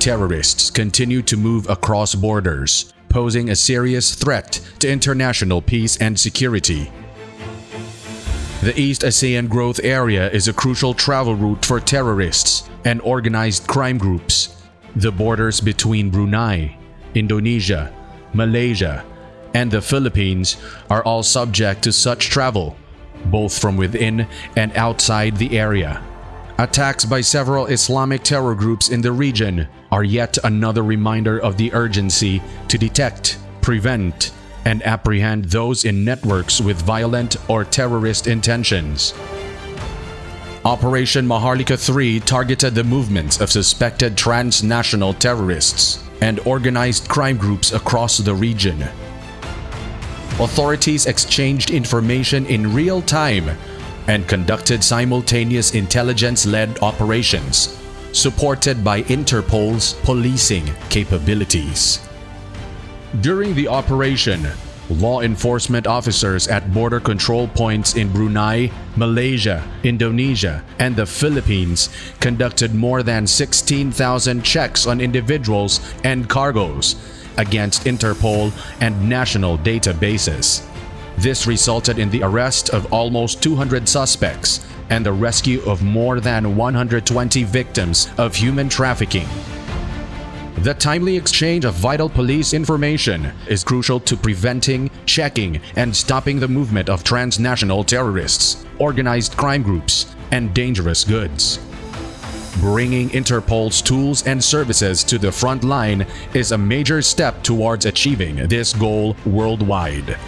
terrorists continue to move across borders, posing a serious threat to international peace and security. The East ASEAN Growth Area is a crucial travel route for terrorists and organized crime groups. The borders between Brunei, Indonesia, Malaysia, and the Philippines are all subject to such travel, both from within and outside the area. Attacks by several Islamic terror groups in the region are yet another reminder of the urgency to detect, prevent, and apprehend those in networks with violent or terrorist intentions. Operation Maharlika 3 targeted the movements of suspected transnational terrorists and organized crime groups across the region. Authorities exchanged information in real time and conducted simultaneous intelligence-led operations, supported by Interpol's policing capabilities. During the operation, law enforcement officers at border control points in Brunei, Malaysia, Indonesia, and the Philippines conducted more than 16,000 checks on individuals and cargoes against Interpol and national databases. This resulted in the arrest of almost 200 suspects and the rescue of more than 120 victims of human trafficking. The timely exchange of vital police information is crucial to preventing, checking, and stopping the movement of transnational terrorists, organized crime groups, and dangerous goods. Bringing Interpol's tools and services to the front line is a major step towards achieving this goal worldwide.